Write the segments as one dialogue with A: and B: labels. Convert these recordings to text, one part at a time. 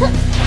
A: 哼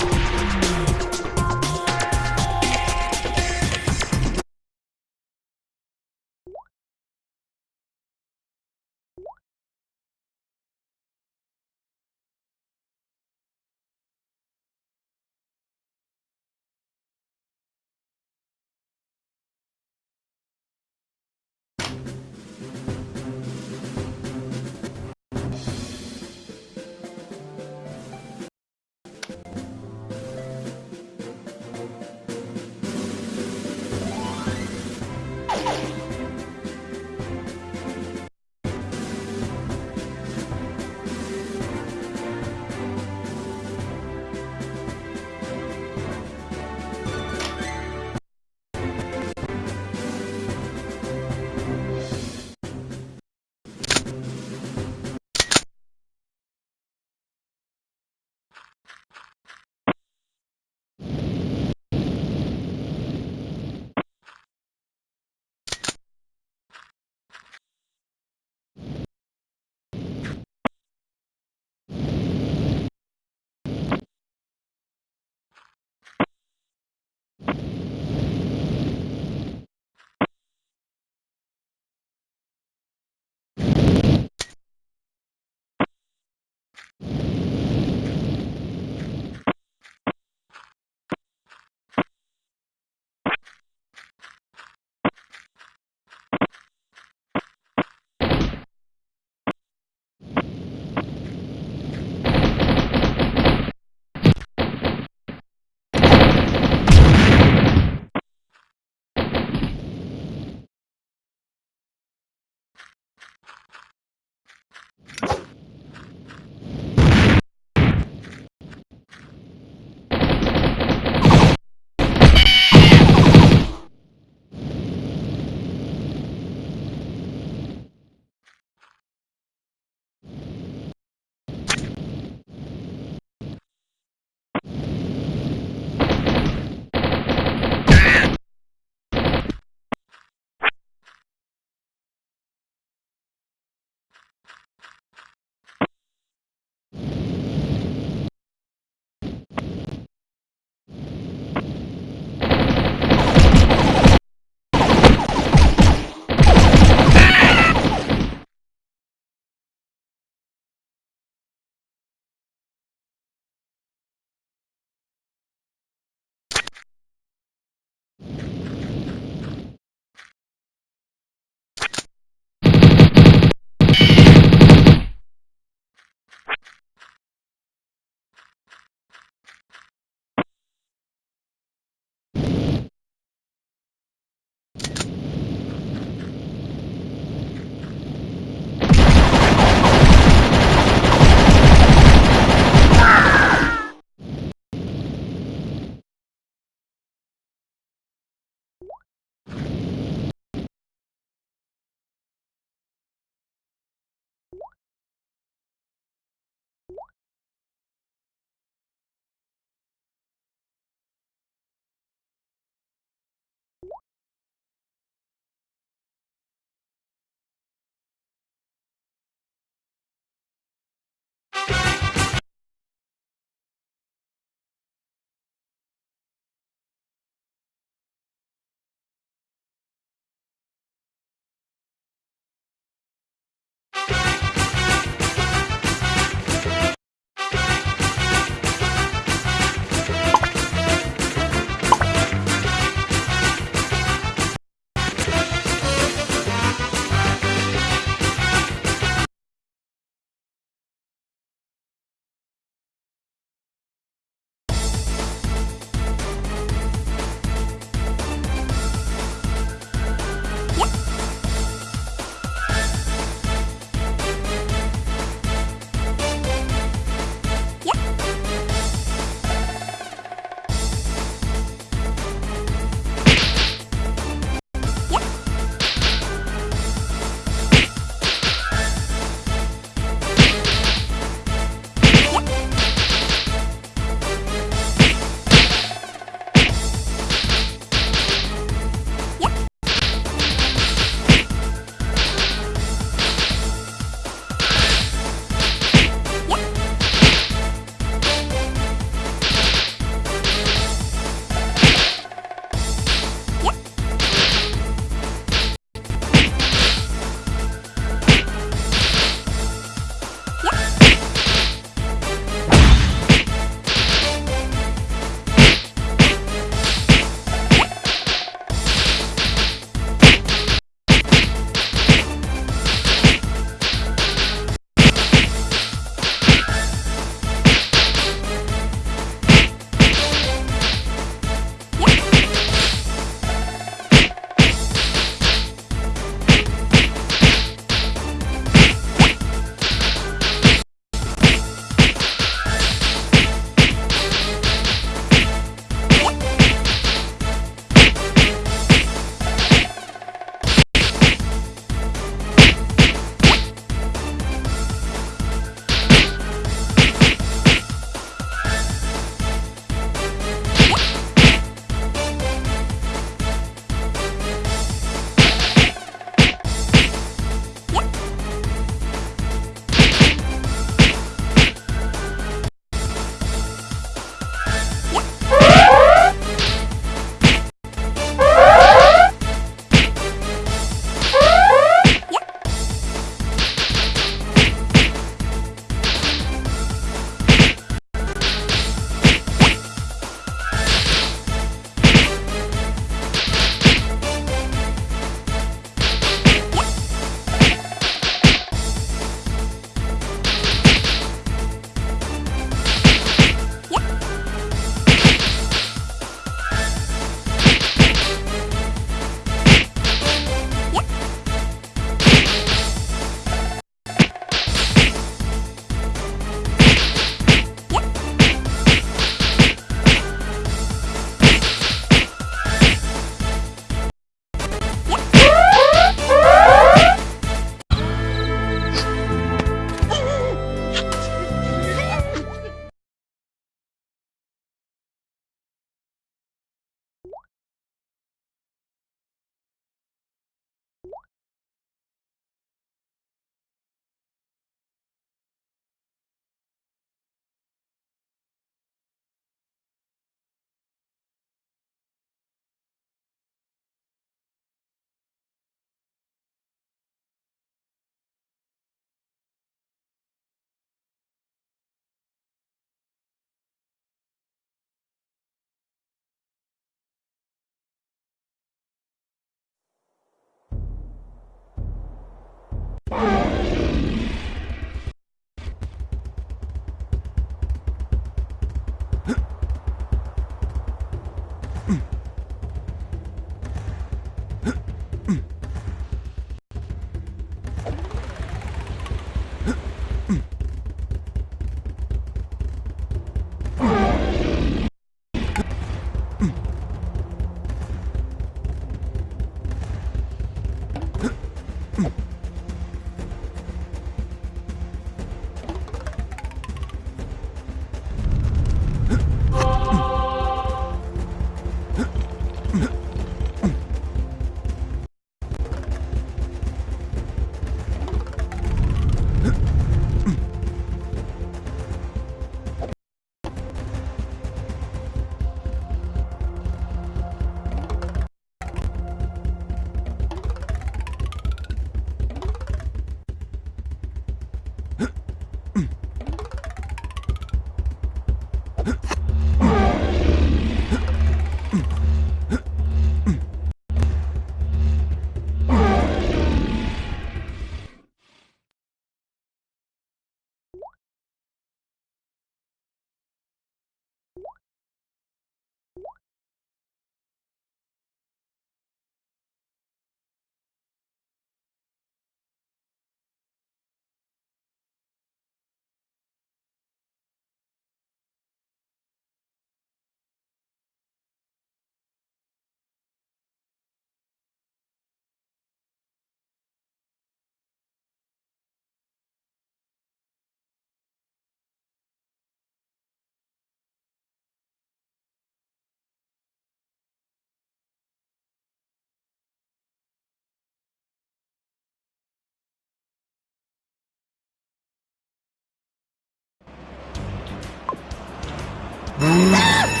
A: Ah!